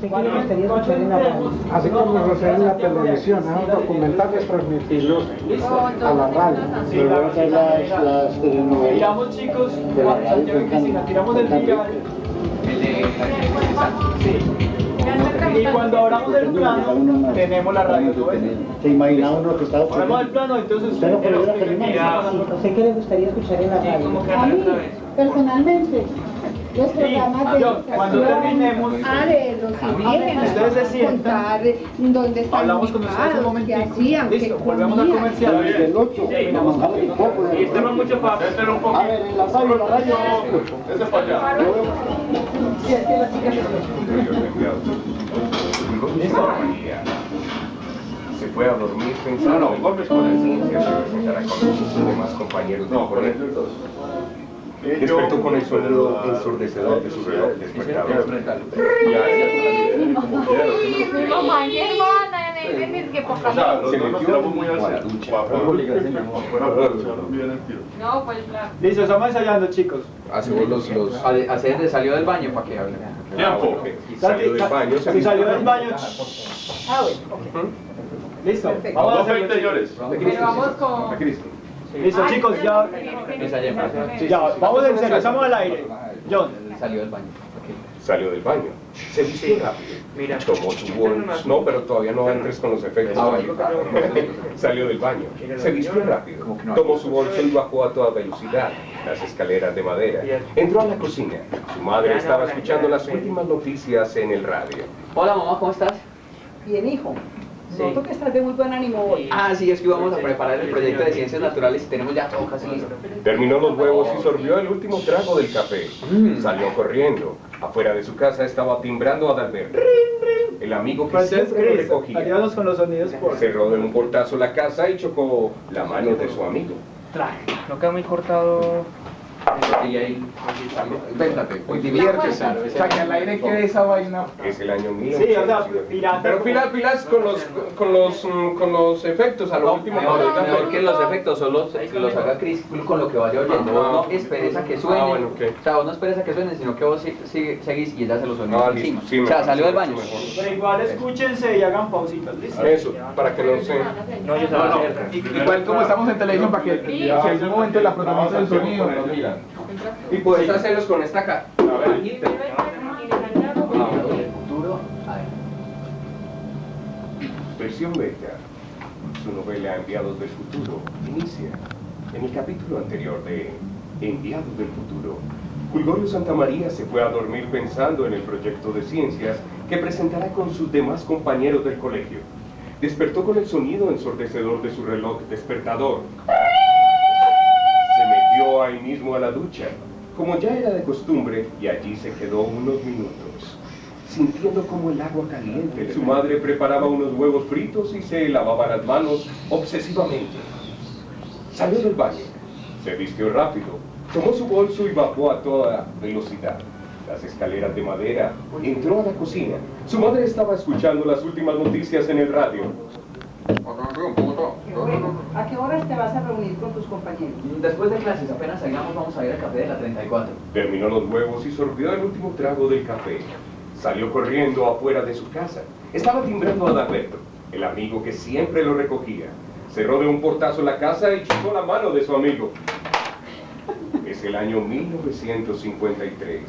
Así como en la televisión, ¿no? documentales transmitirlos a la radio. Hacer las, las telenovelas. Tiramos chicos, De la tiramos el diario. El de Sí. Y cuando abramos el plano, tenemos la radio. ¿Se imagina uno que está Abramos el plano, entonces Usted no puede ver la usted televisión. Sí, ¿Usted qué le gustaría escuchar en la radio? A mí, personalmente, los programas de yo, cuando educación, terminemos, ah, de los indígenas, ustedes se sientan, contar dónde están hablamos con ustedes un momentito. Listo, volvemos al comercial. Desde el 8, vamos a ver un poco de Y este no es mucho un A poquito. ver, en la radio, la radio. Este es para allá. María se fue a dormir pensando en golpes con la ciencia se presentará con sus demás compañeros del colegio. Despertó con el sonido ensordecedor de su reloj despertador. O sea, no, Se no metió muy al a la centro. ducha. Para para aprovecharnos bien el tiro. No, pues claro. Listo, estamos ensayando, chicos. Hacemos los, los... Hacer salió del baño para que hable. Tiempo. Y salió del baño. salió del baño. Ah, bueno. Listo. Vamos a Dos hacerlo. 20 señores. Pero vamos con... Listo, chicos, ya. Ya, vamos en serio, estamos al aire. John. Salió del baño. Salió del baño. Se vistió rápido. Tomó su bolso. No, pero todavía no entres con los efectos. Ah, bueno. Salió del baño. Se vistió rápido. Tomó su bolso y bajó a toda velocidad las escaleras de madera. Entró a la cocina. Su madre estaba escuchando las últimas noticias en el radio. Hola mamá, ¿cómo estás? Bien, hijo. Sí. Noto que estás de muy buen ánimo hoy. Ah, sí, es que íbamos a preparar el proyecto de ciencias naturales y tenemos ya todo casi listo. Terminó los huevos y sorbió el último trago del café. Salió corriendo. Afuera de su casa estaba timbrando a Adalberto, el amigo que siempre lo recogía. con los sonidos por. Cerró de un portazo la casa y chocó la mano de su amigo. No queda muy cortado. Y ahí, véntate, Muy diviértese. O sea, que al aire quede esa vaina. Es el año Sí, o sea, 1900. pirata. Pero pilas, pilas con los, con los, mm, con los efectos a lo último. Mejor, que los efectos solo los haga Chris con lo que vaya oyendo. Vos no esperes a que suene. Ah, bueno, ok. O sea, vos no esperes a que suene, sino que vos seguís y ella se los suena Ah, encima. o sea, salió del baño. Pero igual escúchense y hagan pausitas, ¿listo? Eso, para que no se... No, yo estaba Igual como estamos en televisión para que si algún momento la protagoniza el sonido, nos digan. Y puedes hacerlos con esta ca... Futuro, a ver. Versión beta. Su novela Enviados del Futuro inicia en el capítulo anterior de Enviados del Futuro. Fulgorio Santamaría se fue a dormir pensando en el proyecto de ciencias que presentará con sus demás compañeros del colegio. Despertó con el sonido ensordecedor de su reloj despertador. Se metió ahí mismo a la ducha, como ya era de costumbre, y allí se quedó unos minutos, sintiendo como el agua caliente. Su madre preparaba unos huevos fritos y se lavaba las manos obsesivamente. Salió del baño, se vistió rápido, tomó su bolso y bajó a toda velocidad. Las escaleras de madera, entró a la cocina. Su madre estaba escuchando las últimas noticias en el radio. ¿A qué horas te vas a reunir con tus compañeros? Después de clases, apenas salgamos, vamos a ir al café de la 34. Terminó los huevos y sorbió el último trago del café. Salió corriendo afuera de su casa. Estaba timbrando a Adalberto, el amigo que siempre lo recogía. Cerró de un portazo la casa y chocó la mano de su amigo. Es el año 1953.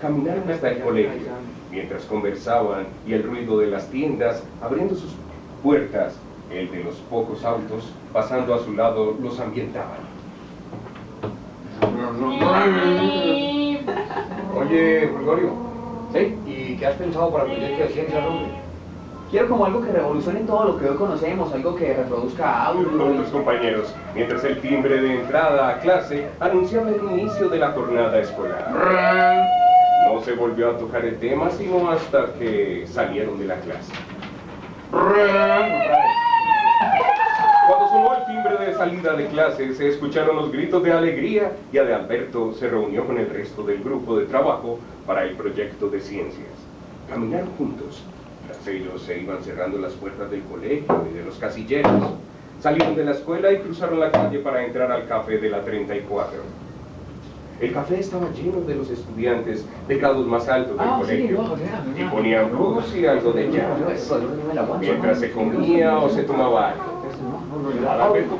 Caminaron hasta el colegio, mientras conversaban y el ruido de las tiendas abriendo sus puertas, el de los pocos autos pasando a su lado los ambientaban. Oye, Gregorio, ¿Sí? ¿y qué has pensado para el proyecto de ciencias, hombre? Quiero como algo que revolucione todo lo que hoy conocemos, algo que reproduzca audio. Otros compañeros, mientras el timbre de entrada a clase anunciaba el inicio de la jornada escolar. No se volvió a tocar el tema sino hasta que salieron de la clase. Salida de clase, se escucharon los gritos de alegría y Adalberto se reunió con el resto del grupo de trabajo para el proyecto de ciencias. Caminaron juntos. Tras ellos se iban cerrando las puertas del colegio y de los casilleros. Salieron de la escuela y cruzaron la calle para entrar al café de la 34. El café estaba lleno de los estudiantes de grados más altos del Ah, sí, colegio. ya, Y ponían blues y algo de jazz. Mientras se comía o se tomaba algo. Alberto,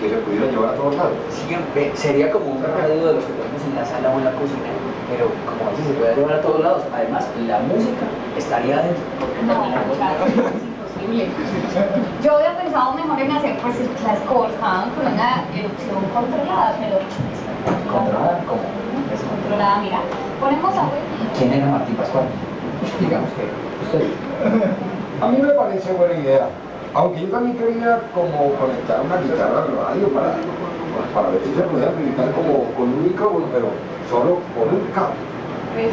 Que se pudiera llevar a todos lados. Siempre sería como un radio de los que tenemos en la sala o en la cocina, pero como así se puede llevar a todos lados. Además, la música estaría dentro. No, claro, es imposible. Yo había pensado mejor en hacer pues las cosas con una erupción controlada, pero Controlada, ¿cómo? descontrolada, mira. Ponemos agua y ¿Quién era Martín Pascual? Digamos que usted. A mí me parece buena idea. Aunque yo también quería como conectar una guitarra al radio para, para ver si se podía habilitar como con un micrófono, pero solo con un cable. pues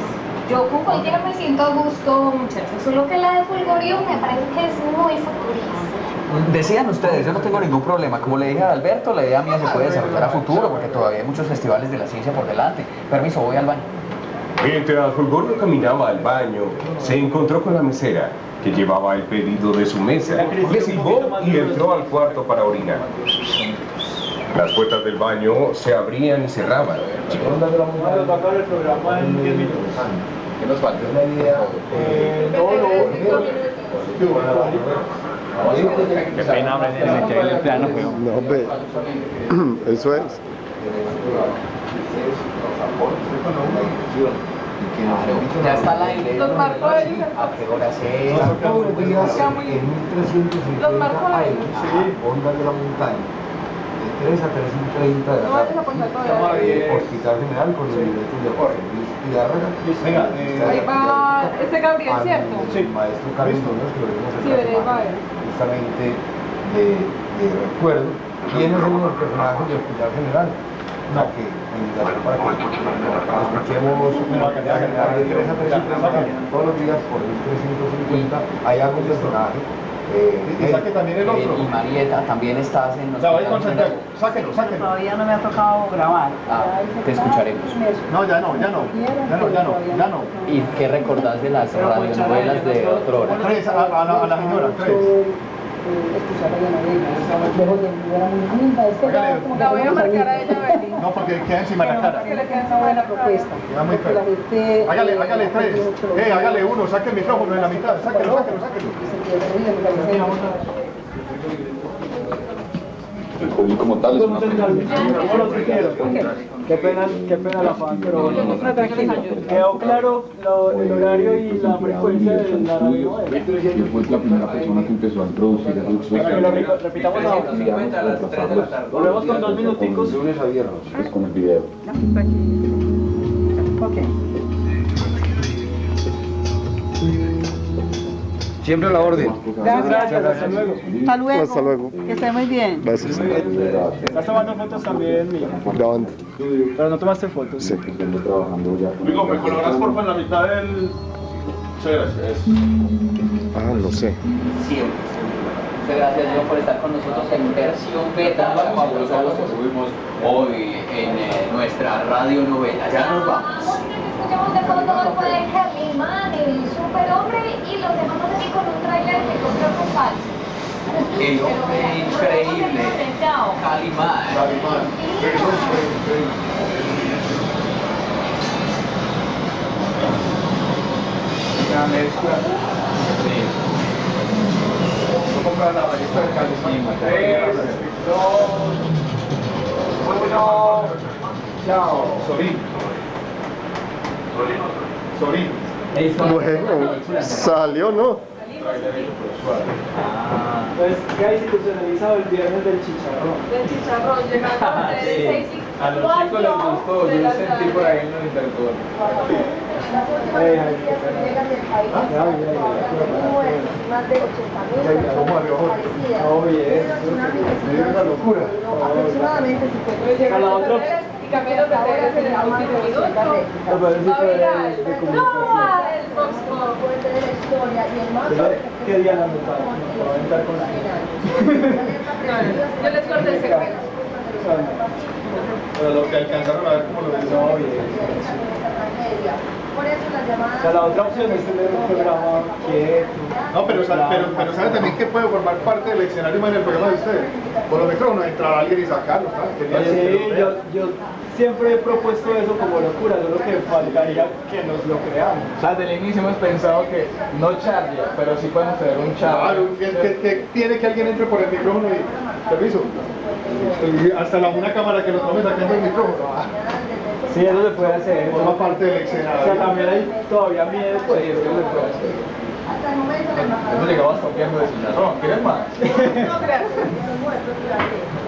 yo con cualquiera me siento a gusto, muchachos. Solo que la de Fulgorio me parece que es muy futurista. Decían ustedes, yo no tengo ningún problema. Como le dije a Alberto, la idea mía se puede desarrollar a futuro porque todavía hay muchos festivales de la ciencia por delante. Permiso, voy al baño. Mientras Fulgorio caminaba al baño, se encontró con la mesera, que llevaba el pedido de su mesa. Le silbó y entró al cuarto para orinar. Las puertas del baño se abrían y cerraban. Vamos a acabar el programa en 10 minutos. ¿Qué nos falta? Una idea. Eh, Qué pena, hombre, el plano. No, ve. Eso es. Ya está al aire. Los marco ¿A qué hora es? Todos los días en 1350 Los marco ahí. ondas de la montaña. De 3 a 3.30 de la No vayas a tarde. Hospital General con el director de Jorge Luis Pizarra. Venga, eh, Ahí va este Gabriel, ¿cierto? El maestro Carlos Muñoz, que lo vimos Sí, veré, va a ver. justamente de, de recuerdo. ¿Quiénes son los personajes del Hospital General? No, que invitaron para que escuchemos una cantidad general de 3 a 3.30 todos los días por 1350. Hay algún personaje. Eh, y saque también el Eh, otro. Y Marieta, también estás en los Ya voy con Santiago. Sáquenlo, sáquenlo. Todavía no me ha tocado grabar. Ah, te escucharemos. No, ya no, ya no. Ya no, ya no, ya no. ¿Y qué recordás de las radionovelas de otra hora? Tres, a, a la, a la señora, tres. Escuchar la novela, lejos de mi era muy linda. Es que ya Hágale. como que La voy a estamos marcar a saliendo. ella, Beli. No, porque queda encima de la cara. Que le quede Una buena propuesta. Queda muy feo. Hágale, eh, hágale tres. Eh, hágale uno, saque el micrófono en la mitad. Sáquelo, sáquelo, sáquelo. y se entiende, oye, me parece- El público como tal es una Qué pena, qué pena la fan, pero quedó claro lo- el horario y la frecuencia de la radio. Él fue la primera persona que empezó a introducir el que lo re- repitamos ahora. 350 a las 3 de la tarde. Volvemos con dos minuticos. lunes a viernes, es con el video. Siempre a la orden. Gracias, hasta luego. Hasta luego. Hasta luego. Que esté muy bien. Gracias. Estás tomando fotos también, mía. Grabando. Pero no tomaste fotos. Sí. Amigo, ¿me colaboras porfa en la mitad del...? Muchas gracias. Ah, no sé. Siempre. Muchas gracias Diego por estar con nosotros en versión beta, la fabulosa voz que subimos hoy en eh, nuestra radionovela. Ya nos vamos. Escuchamos de fondo fue Calimán, el superhombre, y lo dejamos aquí con un trailer que encontramos falso. El hombre increíble. Calimán. Una mezcla. Sí. No comprar la revista de Calimán. Tres, dos, uno. Chao. Sorín. Sorín. Bueno, salió, ¿no? Pues ya institucionalizado el viernes del chicharrón. Del chicharrón, llegando de Sí. 6 y A los chicos les gustó, yo lo sentí por ahí en los. Las muertes, más de 80.000 Ay, ay, ¿cómo personas abrió? desaparecidas. Oh, bien. Debido al tsunami que Me dio una locura. aproximadamente 50 A cambiando de redes en el último minuto. Va que viral. es de No, comunicación. el Fox Pop. fuerte de la historia y el más ¿Qué día la notaron? Me va a aventar con la Yo les corté el secreto. Pero lo que alcanzaron a ver cómo lo hizo bien. Por eso las O llamadas sea, la otra opción es tener un programa quieto. No, pero, sa- pero, pero sabe también que puede formar parte del escenario más en el programa de ustedes. Por los micrófonos, entrar alguien y sacarlo, ¿sabes? Quería Sí, yo, yo siempre he propuesto eso como locura, solo que faltaría que nos lo creamos. O sea, desde el inicio hemos pensado que no Charlie, pero sí podemos tener un Charlie. Claro, que, que- que tiene que alguien entre por el micrófono y permiso. Hasta la, una cámara que lo tome sacando el micrófono. Sí, eso se puede hacer. Forma parte del O sea, escenario. también hay todavía miedo, pues eso se puede hacer. Hemos llegado hasta un de chicharrón. ¿Quieres más? No, gracias.